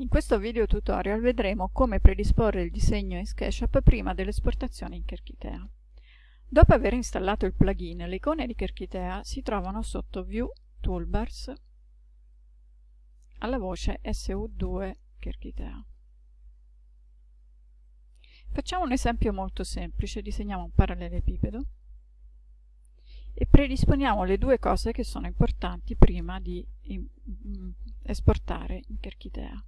In questo video tutorial vedremo come predisporre il disegno in SketchUp prima dell'esportazione in Kerchitea. Dopo aver installato il plugin, le icone di Kerchitea si trovano sotto View Toolbars alla voce SU2 Kerchitea. Facciamo un esempio molto semplice, disegniamo un parallelepipedo e predisponiamo le due cose che sono importanti prima di mm, esportare in Kerchitea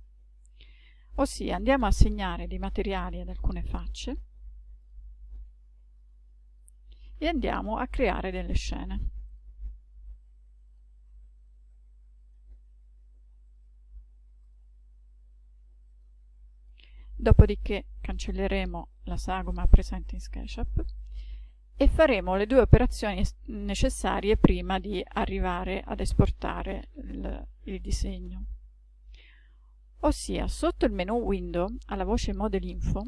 ossia andiamo a assegnare dei materiali ad alcune facce e andiamo a creare delle scene. Dopodiché cancelleremo la sagoma presente in SketchUp e faremo le due operazioni necessarie prima di arrivare ad esportare il, il disegno ossia sotto il menu Window, alla voce Model Info,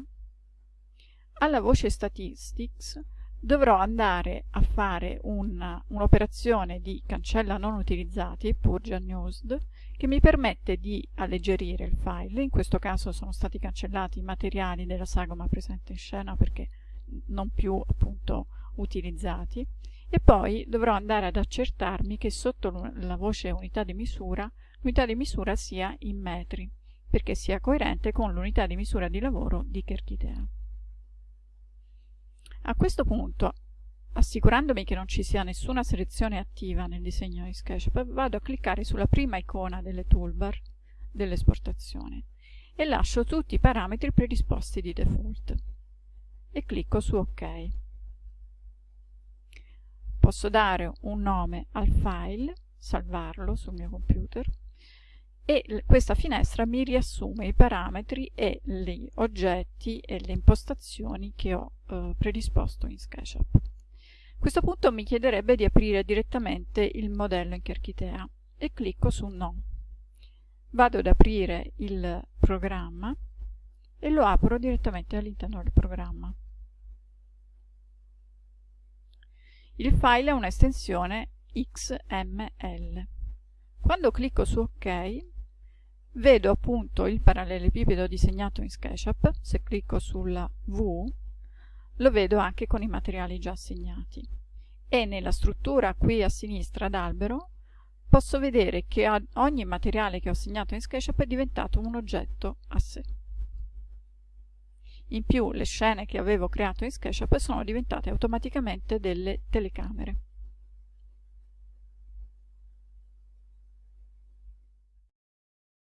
alla voce Statistics dovrò andare a fare un'operazione un di cancella non utilizzati, Purge Unused, che mi permette di alleggerire il file, in questo caso sono stati cancellati i materiali della sagoma presente in scena perché non più appunto utilizzati, e poi dovrò andare ad accertarmi che sotto la voce unità di misura, l'unità di misura sia in metri perché sia coerente con l'unità di misura di lavoro di Kerchitea. A questo punto, assicurandomi che non ci sia nessuna selezione attiva nel disegno di SketchUp, vado a cliccare sulla prima icona delle toolbar dell'esportazione e lascio tutti i parametri predisposti di default e clicco su OK. Posso dare un nome al file, salvarlo sul mio computer e questa finestra mi riassume i parametri e gli oggetti e le impostazioni che ho eh, predisposto in SketchUp. A questo punto mi chiederebbe di aprire direttamente il modello in Kerchitea e clicco su No. Vado ad aprire il programma e lo apro direttamente all'interno del programma. Il file ha un'estensione XML. Quando clicco su OK vedo appunto il parallelepipedo disegnato in SketchUp, se clicco sulla V lo vedo anche con i materiali già assegnati e nella struttura qui a sinistra d'albero posso vedere che ogni materiale che ho assegnato in SketchUp è diventato un oggetto a sé. In più le scene che avevo creato in SketchUp sono diventate automaticamente delle telecamere.